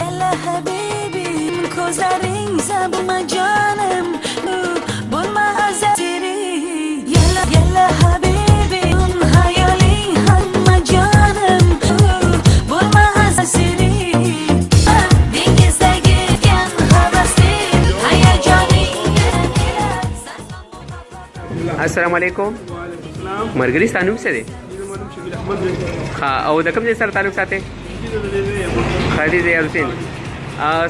هلا حبيبي كوزارين زاب جانم بول ما أزاتيري يلا يلا حبيبي السلام عليكم مرګری ستانوم څه دی او د کوم ځای سره تعلق ساتي خدیجه یارسین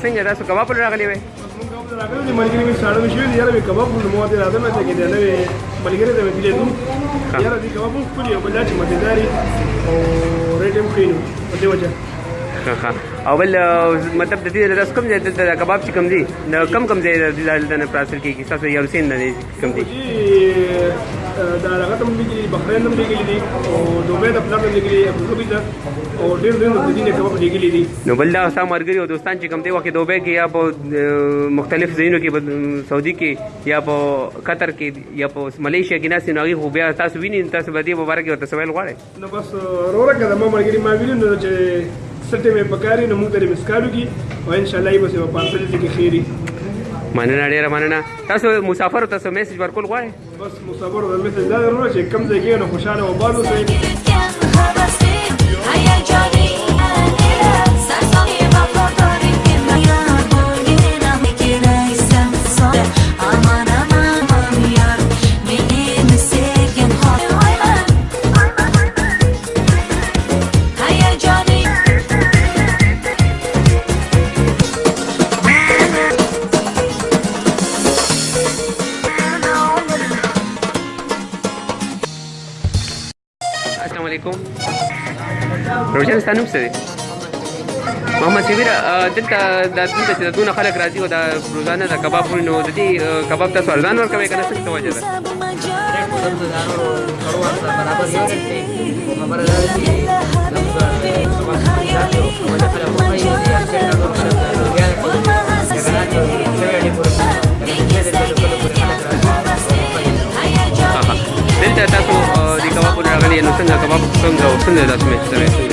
څنګه تاسو کباب پلو راغلی وای راغلی دی ملګری می ساړو شو دی یار به کباب پلو مو ته راځم ته کې دی نه ملګری ته ویلې نو یار دی کباب پلو یو بل چې مزیداری او ریټم کینو په دې وجه او بل مطلب د دې د کم ځای د کباب چې کم دی کم کم ځای د دې د پراسر کې کې تاسو یارسین نه کم دی دا هغه ته لګلي بحرین هم لګلي دي او دوبه د پلان لګلي ابوظبي ته او ډېر ډېر د دې نه کوم لګلي دي نو بل دا اوسه مرګري او دوستان چې کوم دی وکه دوبه کې یا په مختلف ځایونو کې سعودي کې یا په قطر کې یا په ملیشیا کې ناس نه خو بیا تاسو وینئ تاسو به دې مبارک او تسویل غواړئ نو بس روره کده ما مرګري ما ویلو نو چې سټې مې پکاري نو موږ ته مسکارو کی او ان شاء الله یې به په پارسل کې خیری مننه ډیره مننه تاسو مسافر تاسو میسج ورکول غواړئ بس مصبر د مثل دا ضروري چې کم ځای کې نه خوشاله وبالو عليكم روشن ستا نوم څه دی محمد شبیر دلته دا دلته چې دونه خلک راځي او دا روزانه دا کباب خوري نو د دې کباب تاسو ارزان ورکوئ که نه څه وجه ده دلته تاسو ਵਾਲੀ ਇਹਨੂੰ ਸੰਗਾ ਕਵਾ ਸੰਗਾ ਉਸਨੇ ਦਾ ਸਮੇਂ ਸਮੇਂ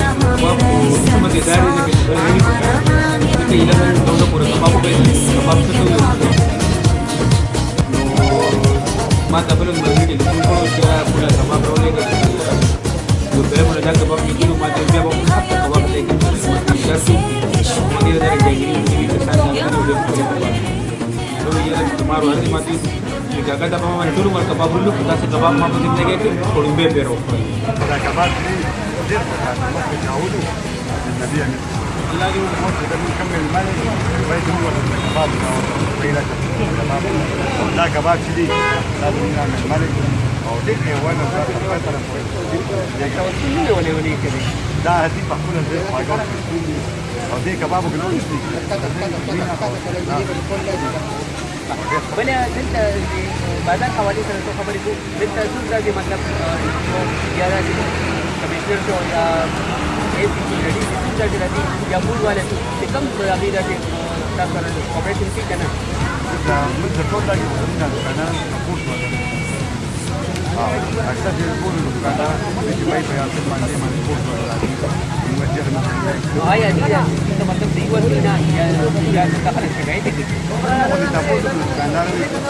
ਮਾਰੋ ਅਰਦੀ ਮਾਤੀ چې ګګا د په باندې ټول ورته کباب ولو خدا سي کباب ما په زندګۍ کې کوړمبه پیرو دا کباب ډېر په تعودو النبي امين الله دې موږ ته نکمل مال وایي موږ ورته کباب او دا کباب چې دی دا موږ مال او دې حیوان په طرف دا کباب چې نه ولې ولې کوي دا هتي په خپل ځای او دې کباب کې نو نشته بل دلته بازار حواله سره څه خبرې کوو دلته څو ځلې مطلب یا راځي کمشنر شو یا ایس پی لري څو ځلې راځي یا مول والے چې کوم هغه راځي تاسو سره کوپریشن کې کنه دا موږ ټول دا یو څنګه کنه کوښښ وکړو Acesta este zborul lui Canada, deci mai pe altă parte, mai zborul la Lima. Nu mă cer nu. Nu ai adică, să mă tăm frigul din ea, ea să stă care se gaite cât. Nu uita fost lui Canada,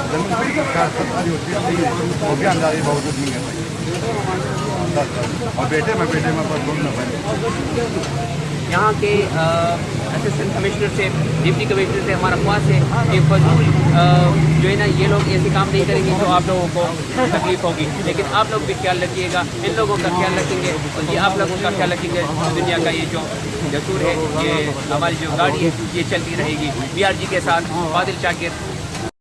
dar nu știu că asta are o trebuie, o bian, dar e băutut mingă mai. Da, da. Abia te mai pe tema, pe domnul, pe tema. Ia, ok, assistant commissioner से deputy commissioner से हमारा ख्वास है कि जो है ना ये लोग ऐसे काम नहीं करेंगे तो आप लोगों को तकलीफ होगी लेकिन आप लोग भी ख्याल रखिएगा इन लोगों का ख्याल रखेंगे ये आप लोगों का ख्याल रखेंगे तो दुनिया का ये जो जसूर है ये हमारी जो गाड़ी है ये चलती रहेगी बी के साथ बादल चाकिर